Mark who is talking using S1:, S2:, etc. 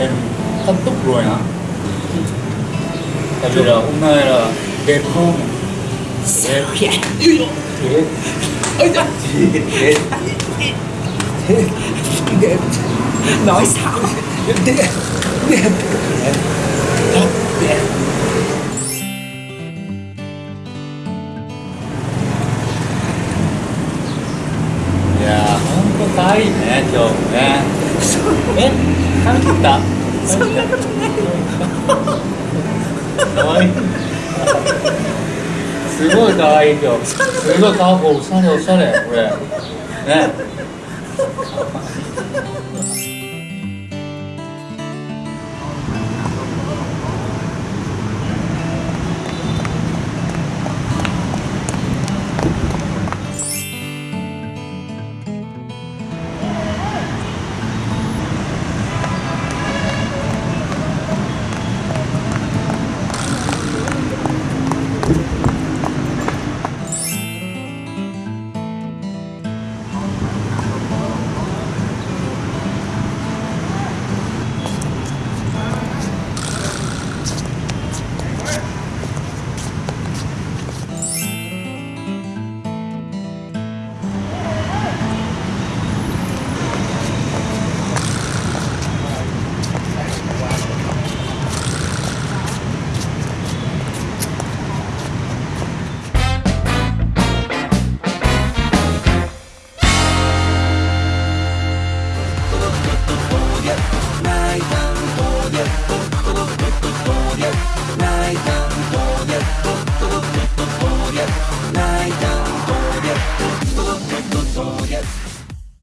S1: em thân túc rồi hả tại vì là hôm nay là đẹp không đẹp
S2: Dạ.
S1: đẹp
S2: Ôi trời.
S1: đẹp đẹp
S2: Đẹp. Nói sao? Đẹp. Đẹp.
S1: đẹp え髪切った？そんなことない。可愛い。いすごいかわいい今日。すごいかわいいおしゃれおしゃれこれ。ね。